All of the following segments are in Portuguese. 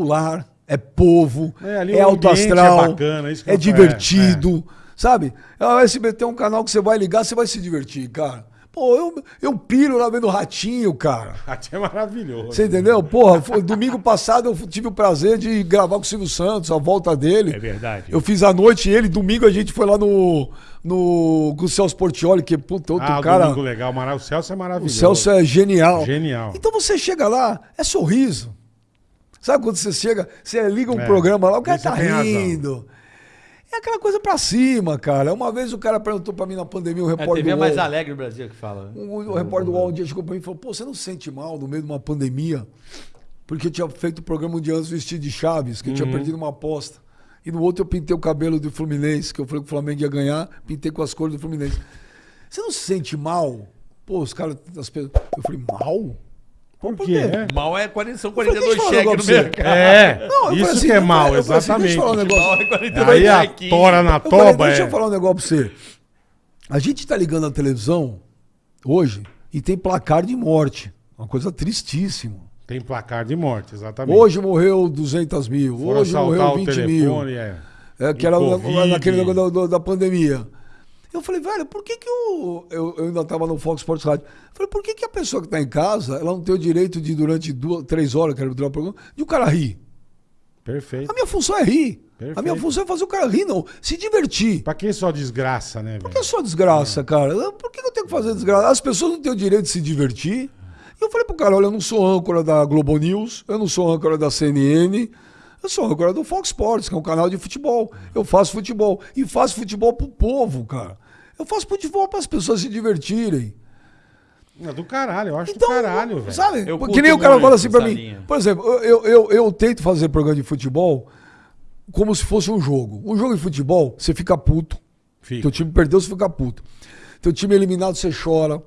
popular, é povo, É, é o alto ambiente astral, é bacana, é eu- divertido, sabe? O SBT é um canal que você vai ligar, você vai se divertir, cara. Pô, eu, eu piro lá vendo Ratinho, cara. Até é maravilhoso. Você entendeu? Porra, foi- domingo passado eu tive o prazer de gravar com o Silvio Santos, a volta dele. É verdade. Eu fiz a noite ele, domingo a gente foi lá no, no com o Celso Portioli, que puta, outro Ah, o cara. domingo legal. O Celso é O maravilhoso. Celso é genial. Genial. Então você chega lá, é sorriso. Sabe quando você chega, você liga um É, programa lá, o cara tá razão. rindo. É aquela coisa pra cima, cara. Uma vez o cara perguntou pra mim na pandemia, o É a repórter TV do mais alegre do Brasil que fala. né? o, o repórter do UOL um dia chegou pra mim e falou, pô, você não se sente mal no meio de uma pandemia? Porque eu tinha feito o programa um dia antes vestido de Chaves, que eu tinha Uhum. perdido uma aposta. E no outro eu pintei o cabelo do Fluminense, que eu falei que o Flamengo ia ganhar, pintei com as cores do Fluminense. Você não se sente mal? Pô, os caras, as pessoas... Eu falei, mal? Por Por quê? quê? É. Mal é 40, são falei, 42 deixa eu falar um cheques no mercado. É, Não, isso assim, que é eu mal, falei- eu falei assim, exatamente. deixa eu falar um negócio. Mal é 42 Aí a tora na Eu falei, toba deixa é... eu falar um negócio pra você. A gente tá ligando a televisão hoje e tem placar de morte. Uma coisa tristíssima. Tem placar de morte, exatamente. Hoje morreu 200 mil, Foram hoje morreu o 20 telefone, mil. é. É, que E era Covid. naquele negócio da- da pandemia. Eu falei, velho, por que que eu, eu, eu ainda estava no Fox Sports Rádio? Eu falei, por que que a pessoa que está em casa, ela não tem o direito de, durante duas, três horas, que durar o programa, de o cara rir? Perfeito. A minha função é rir. A Perfeito. minha função é fazer o cara rir, não. Se divertir. Pra que só desgraça, né, Por velho? que só desgraça, cara? Por que eu tenho que fazer desgraça? As pessoas não têm o direito de se divertir. E eu falei pro cara, olha, eu não sou âncora da Globo News, eu não sou âncora da CNN, eu sou âncora do Fox Sports, que é um canal de futebol. Eu faço futebol. E faço futebol pro povo, cara. Eu faço futebol para as pessoas se divertirem. É do caralho, eu acho Então, do caralho, velho. sabe? Eu que nem o cara fala assim pra mim. linha. Por exemplo, eu, eu, eu, eu tento fazer programa de futebol como se fosse um jogo. Um jogo de futebol, você fica puto. Fica. Teu time perdeu, você fica puto. Teu time é eliminado, você chora.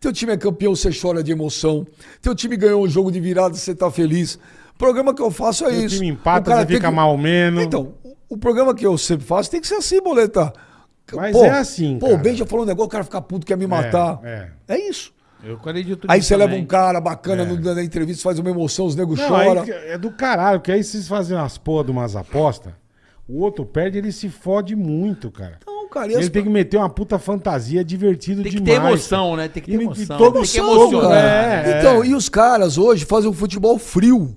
Teu time é campeão, você chora de emoção. Teu time ganhou um jogo de virada, você tá feliz. O programa que eu faço é isso. time empata, O cara fica que- mal menos. Então, o, o programa que eu sempre faço tem que ser assim, boleta. Mas é assim, Pô, cara. o Ben já falou um negócio, o cara fica puto, quer me matar. é. É isso. Eu acredito Aí você leva um cara bacana É. no- na entrevista, faz uma emoção, os negros choram. é do caralho, porque aí vocês fazem umas porra de umas apostas, o outro perde, ele se fode muito, cara. Não, cara, e as- Ele tem que meter uma puta fantasia divertido Tem que demais. ter emoção, né? Tem que ter E- e emoção. todo Tem que Emoção, emocionar. cara. É, Então, é. e os caras hoje fazem um futebol frio.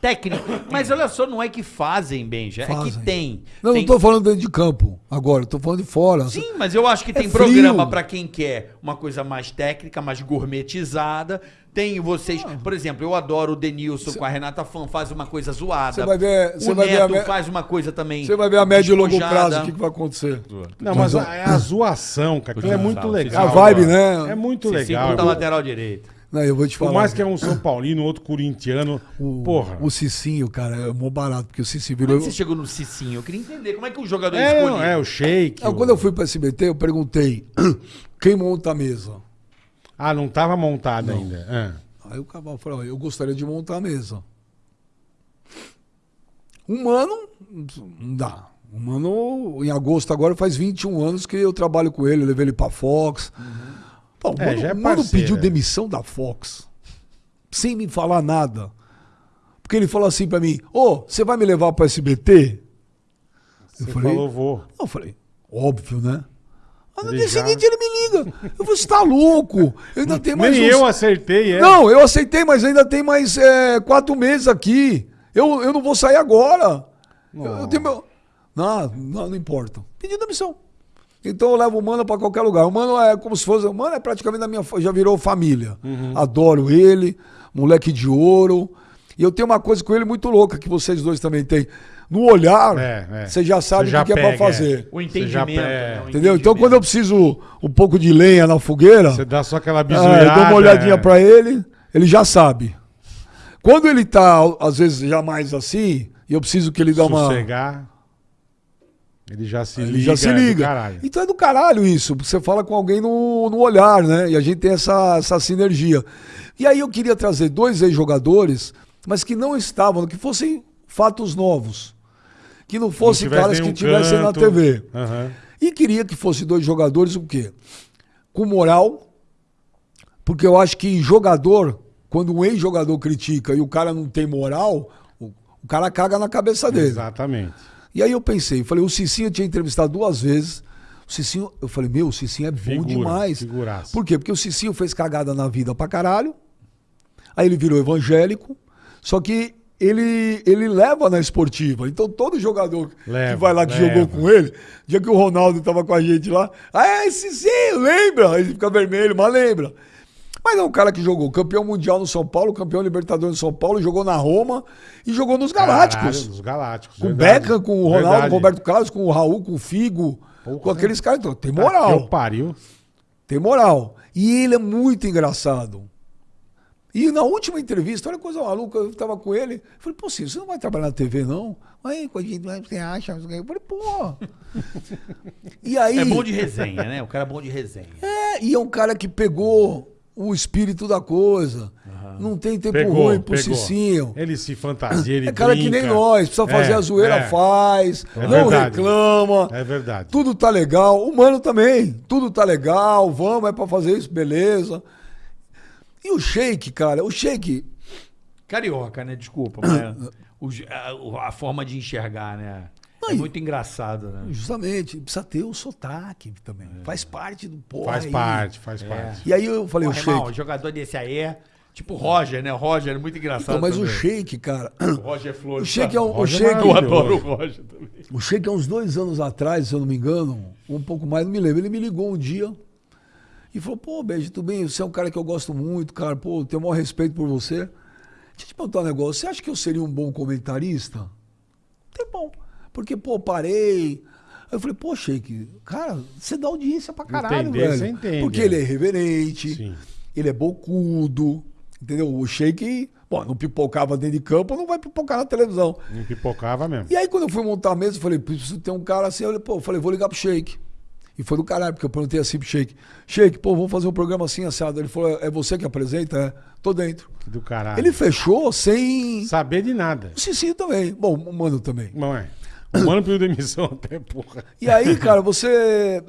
Técnico. Mas olha só, não é que fazem, Benja. É Fazem. que tem. Não, tem... não tô falando dentro de campo agora, tô falando de fora. Sim, mas eu acho que tem É frio. programa pra quem quer uma coisa mais técnica, mais gourmetizada. Tem vocês, por exemplo, eu adoro o Denilson com a Renata Fan, faz uma coisa zoada. Você vai ver- você o vai ver Neto a me- faz uma coisa também. Você vai ver a médio e longo prazo o que, que vai acontecer. Não, mas a, é a zoação, cara. Aquilo é muito legal. a vibe, né? É muito legal. da lateral direita. Não, eu vou te Por falar. mais que é um São Paulino, outro corintiano. o, porra. o Cicinho, cara, é mó barato, porque o Cicinho Como é virou. que você chegou no Cicinho? Eu queria entender como é que o jogador É, escolheu. não, é o shake. Ah, o- quando eu fui pra SBT, eu perguntei quem monta a mesa. Ah, não tava montado ainda. Ah. Aí o cavalo falou: eu gostaria de montar a mesa. Um ano, não dá. Um ano, em agosto agora, faz 21 anos que eu trabalho com ele, eu levei ele pra Fox. Pô, É, mano, é mano pediu é. demissão da Fox, sem me falar nada. Porque ele falou assim pra mim: Ô, você vai me levar pro SBT? Você falei- falou, vou. Eu falei: Óbvio, né? Mas no dia seguinte ele me liga. Eu falei: Você tá louco? Eu ainda tenho mais Nem uns- eu acertei, é. não, eu aceitei, mas ainda tem mais é, quatro meses aqui. Eu, eu não vou sair agora. Eu, eu tenho meu... não, não, não importa. Pedi demissão. Então eu levo o Mano pra qualquer lugar. O Mano é como se fosse. O Mano é praticamente da minha. Já virou família. Uhum. Adoro ele, moleque de ouro. E eu tenho uma coisa com ele muito louca, que vocês dois também têm. No olhar, É, é. você já sabe Você já o que, é pega, pra fazer. O Você entendimento. já- né? é. O Entendeu? Então quando eu preciso um pouco de lenha na fogueira. Você dá só aquela Ah, bizuiada. eu dou uma olhadinha é. pra ele, ele já sabe. Quando ele tá, às vezes, já mais assim, e eu preciso que ele dê uma. Sossegar. Ele já se liga. Ele já se é do liga. caralho. então é do caralho isso. Você fala com alguém no, no olhar, né? E a gente tem essa, essa sinergia. E aí eu queria trazer dois ex-jogadores, mas que não estavam, que fossem fatos novos. Que não fossem caras que nenhum estivessem na. TV. Aham. E queria que fossem dois jogadores o quê? Com moral, porque eu acho que jogador, quando um ex-jogador critica e o cara não tem moral, o- O cara caga na cabeça dele. Exatamente. E aí eu pensei, falei, o Cicinho tinha entrevistado duas vezes. O Cicinho, eu falei, meu, o Cicinho é bom Figura, demais. figuraça. Por quê? Porque o Cicinho fez cagada na vida pra caralho. Aí ele virou evangélico. Só que ele, ele leva na esportiva. Então todo jogador Leva, que vai lá que leva. jogou com ele, dia que o Ronaldo tava com a gente lá, ah, é Cicinho, lembra? Aí ele fica vermelho, mas lembra. Mas é um cara que jogou campeão mundial no São Paulo, campeão Libertadores no São Paulo, jogou na Roma e jogou nos Galácticos. Caralho, os Galácticos. Com o. Beckham, com o Ronaldo, Verdade. com o Roberto Carlos, com o Raul, com o Figo, Porra. com aqueles caras. Então, tem Tá moral. eu pariu. Tem moral. E ele é muito engraçado. E na última entrevista, olha que coisa maluca, eu tava com ele. Eu falei, pô, Ciro, você não vai trabalhar na TV, não? Aí, gente, você acha? Eu falei, pô. e aí. É bom de resenha, né? O cara é bom de resenha. É, e é um cara que pegou o espírito da coisa. Não tem tempo Pegou, ruim pro pegou. Cicinho. Ele se fantasia, ele É cara que nem brinca. nós, precisa fazer É, a zoeira, é. faz, É não verdade. reclama. É verdade. Tudo tá legal. O mano também. Tudo tá legal. Vamos, é pra fazer isso, beleza. E o Sheik, cara, o Sheik. Carioca, né? Desculpa, mas a, a forma de enxergar, né? É muito engraçado, né? Justamente, precisa ter o sotaque também. Faz parte do povo. Faz aí. parte, faz parte. E aí eu falei, Porra, o Sheik. irmão, jogador desse aí é tipo Roger, né? O Roger é muito engraçado. Então, mas o também. Sheik, cara. O Roger Flores. O Sheik é um. O Eu adoro o Roger também. O Sheik, há uns dois anos atrás, se eu não me engano, um pouco mais, não me lembro. Ele me ligou um dia e falou: Pô, Beijo, tudo bem? Você é um cara que eu gosto muito, cara. Pô, tenho o maior respeito por você. Deixa eu te perguntar um negócio. Você acha que eu seria um bom comentarista? Tem bom. Porque, pô, parei. Aí eu falei, pô, Sheik, cara, você dá audiência pra caralho, Entender, velho. você entende, Porque é. ele é irreverente, Sim. ele é bocudo, entendeu? O Sheik, pô, não pipocava dentro de campo, não vai pipocar na televisão. Não pipocava mesmo. E aí, quando eu fui montar a mesa, eu falei, preciso ter um cara assim. Eu falei, pô, eu falei, vou ligar pro Sheik. E foi do caralho, porque eu perguntei assim pro Sheik: Sheik, pô, vamos fazer um programa assim, assado. Ele falou: é você que apresenta? É, tô dentro. Do caralho. Ele fechou sem. Saber de nada. O Cicinho também. Bom, o Mano também. Não é. O mano pediu demissão até, porra. E aí, cara, você.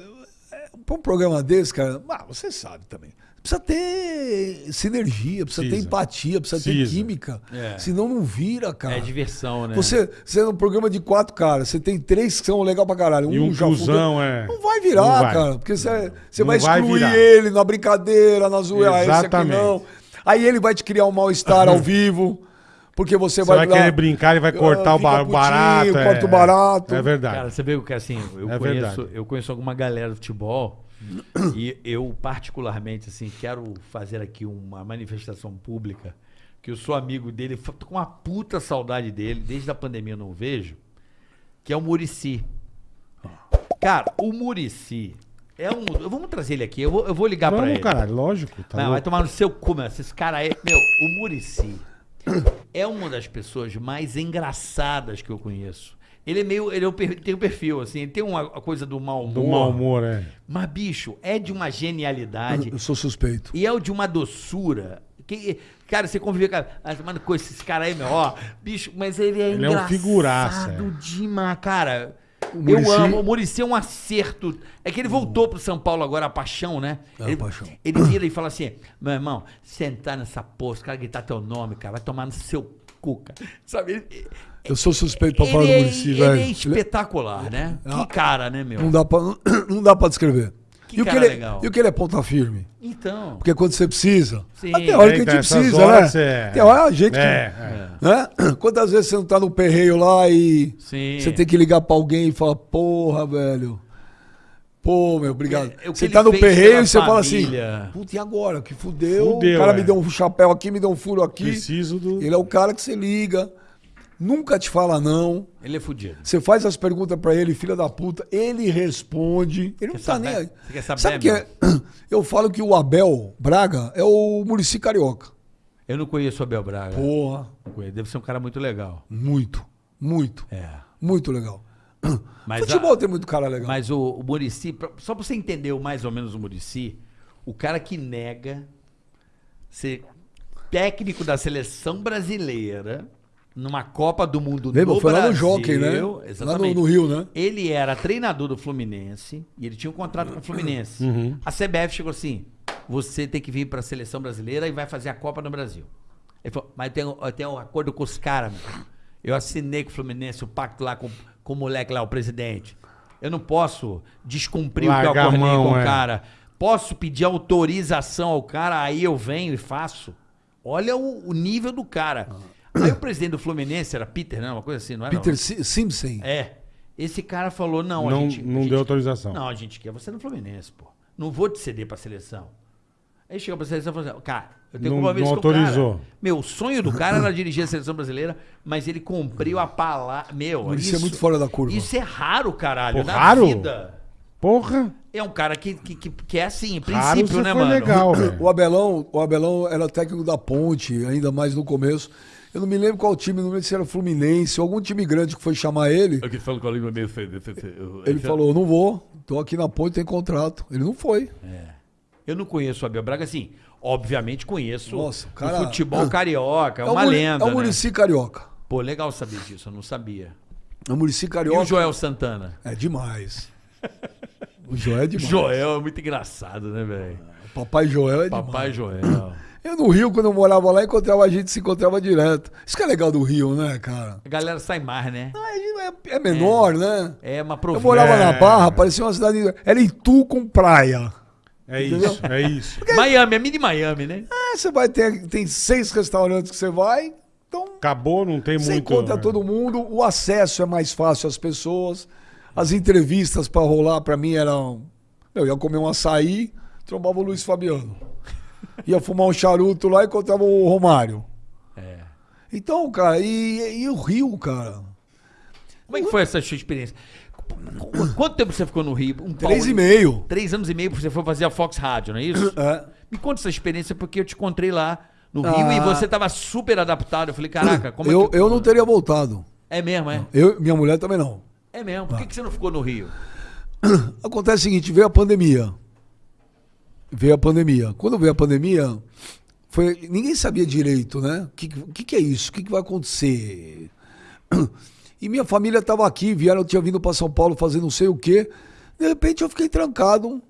Pra um programa desse, cara, ah, você sabe também. Precisa ter sinergia, precisa, ter Precisa. empatia, precisa, ter Precisa. química. É. Senão não vira, cara. É diversão, né? Você, você é um programa de quatro caras, você tem três que são legal pra caralho. E um já cuzão, é. Não vai virar, Não vai. cara. Porque você, você Não vai vai excluir virar. ele na brincadeira, na zoeira. Ah, esse aqui Exatamente. não. Aí ele vai te criar um mal-estar ao vivo. Porque você, Você vai, vai lá- querer brincar, ele vai cortar Ah, o fica o barato. putinho, é, corta o barato. É verdade. Cara, você vê que assim, eu, É conheço, verdade. eu conheço alguma galera do futebol e eu particularmente assim quero fazer aqui uma manifestação pública que eu sou amigo dele, tô com uma puta saudade dele, desde a pandemia eu não vejo, que é o Murici. Cara, o Murici é um, vamos trazer ele aqui, eu vou, eu vou ligar pra Vamos, ele. caralho, lógico. Tá Não, vai tomar no seu cu, meu. Esse cara aí. Meu, o Murici é uma das pessoas mais engraçadas que eu conheço. Ele é meio. Ele é tem um perfil, assim, ele tem uma coisa do mau humor. Do mau humor, é. Mas, bicho, é de uma genialidade Eu sou suspeito. e é o de uma doçura. Que, cara, você conviver com, ah, mano, com esse cara aí, meu, ó, bicho, mas ele é Ele é um engraçado figuraça, é. cara. O Eu amo, o Muricy é um acerto. É que ele voltou pro São Paulo agora, a paixão, né? É, a ele, paixão. ele vira e fala assim: meu irmão, sentar nessa porra, os caras gritar teu nome, cara, vai tomar no seu cu, cara. Sabe? Ele, Eu sou suspeito pra ele falar do é, Muricy, ele velho. é espetacular, né? Ah. Que cara, né, meu? Não dá pra, não dá pra descrever. Que e, o que cara ele, legal. e o que ele é ponta firme? Então. Porque quando você precisa. Sim. Mas tem hora que a gente precisa, né? é- Tem hora a gente. que- É, é. Né? Quantas vezes você não tá no perreio lá e Sim. você tem que ligar pra alguém e falar, porra, velho. Pô, meu, obrigado. É, é você tá no perreio e você fala assim, família. puta, e agora? Que fudeu. Fudeu, o cara é. me deu um chapéu aqui, me deu um furo aqui. Preciso do. Ele é o cara que você liga, nunca te fala não. Ele é fudido. Você faz as perguntas pra ele, filha da puta, ele responde. Ele não Quer tá saber? nem aí. Você quer saber, Sabe que é? Eu falo que o Abel Braga é o Murici Carioca. Eu não conheço o Abel Braga. Porra, Não. Deve ser um cara muito legal. muito, muito, É. muito legal. Mas Futebol a- tem muito cara legal. Mas o, o Murici, só pra você entender mais ou menos o Murici, o cara que nega ser técnico da seleção brasileira numa Copa do Mundo Lembra? no Foi lá no Brasil, Jockey, né? Lá no, Exatamente. no Rio, né? Ele era treinador do Fluminense e ele tinha um contrato com o Fluminense. Uhum. A CBF chegou assim: você tem que vir para a seleção brasileira e vai fazer a Copa no Brasil. Ele falou, mas eu tenho, eu tenho um acordo com os caras, meu. Eu assinei com o Fluminense o pacto lá com, com o moleque lá, o presidente. Eu não posso descumprir o que eu acordei mão, com o é. cara. Posso pedir autorização ao cara, aí eu venho e faço. Olha o, o nível do cara. Aí o presidente do Fluminense era Peter, não? Uma coisa assim, não era? Peter não? Si- Simpson. É. Esse cara falou: não, a Não- gente. não a gente- deu autorização. Não, a gente quer você no Fluminense, pô. Não vou te ceder pra seleção. Aí chegou pra seleção e falou assim: cara, eu tenho Não- compromisso não com o cara. autorizou. Meu, o sonho do cara era dirigir a seleção brasileira, mas ele cumpriu a palavra. Meu, Isso é muito fora da curva. Isso é raro, caralho. Pô, na raro? vida. Porra! É um cara que, que, que, que é assim, Raro princípio, né, mano? legal. O Abelão, o Abelão era técnico da Ponte, ainda mais no começo. Eu não me lembro qual time, não me lembro se era Fluminense ou algum time grande que foi chamar ele. Aqui com a língua meio feia. Ele falou: não vou, tô aqui na Ponte, tem contrato. Ele não foi. Eu não conheço o Abel Braga, assim. Obviamente conheço Nossa, o o cara- futebol carioca, é o uma lenda. É o né? Murici Carioca. Pô, legal saber disso, eu não sabia. É o Murici E Carioca. o Joel Santana? É demais. O Joel é demais. Joel é muito engraçado, né, velho? Papai Joel é Papai demais. Joel. Eu no Rio, quando eu morava lá, encontrava a gente, se encontrava direto. Isso que é legal do Rio, né, cara? A galera sai mais, né? Ah, É, é menor, né? É uma Eu província. morava É. na Barra, parecia uma cidade. Era Itu com praia. É isso, é isso. Miami, é mini Miami, né? É, você vai ter. Tem seis restaurantes que você vai, então Acabou, não tem você muito. encontra é. todo mundo, o acesso é mais fácil às pessoas. As entrevistas pra rolar, pra mim, eram. Eu ia comer um açaí, trombava o Luiz Fabiano. Ia fumar um charuto lá e encontrava o Romário. É. Então, cara, e, e o Rio, cara? Como é que foi essa sua experiência? Qu- Quanto tempo você ficou no Rio? Um Três e meio. Três anos e meio você foi fazer a Fox Rádio, não é isso? É. Me conta essa experiência, porque eu te encontrei lá no Rio Ah. e você tava super adaptado. Eu falei, caraca, como eu, é que... eu não teria voltado. É mesmo, é? Eu, minha mulher também não. É mesmo. Por que, que você não ficou no Rio? Acontece o seguinte, veio a pandemia. Veio a pandemia. Quando veio a pandemia, foi, ninguém sabia direito, né? O que, que, que é isso? O que, que vai acontecer? E minha família estava aqui, vieram, eu tinha vindo para São Paulo fazer não sei o quê. De repente eu fiquei trancado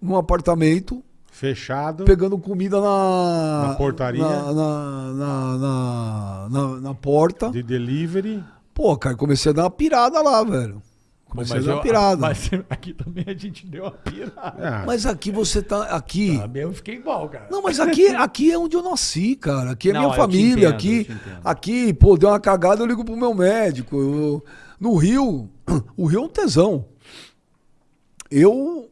num apartamento, Fechado. pegando comida na. Na portaria? Na, na, na, na, na- na porta. De delivery. Pô, cara, comecei a dar uma pirada lá, velho. Comecei a dar uma pirada. Mas aqui também a gente deu uma pirada. Ah, Mas aqui você tá. Aqui. Também eu fiquei igual, cara. Não, mas aqui, aqui é onde eu nasci, cara. Aqui é Não, minha família. entendo, aqui, aqui, pô, deu uma cagada, eu ligo pro meu médico. Eu- no Rio, o Rio é um tesão. Eu,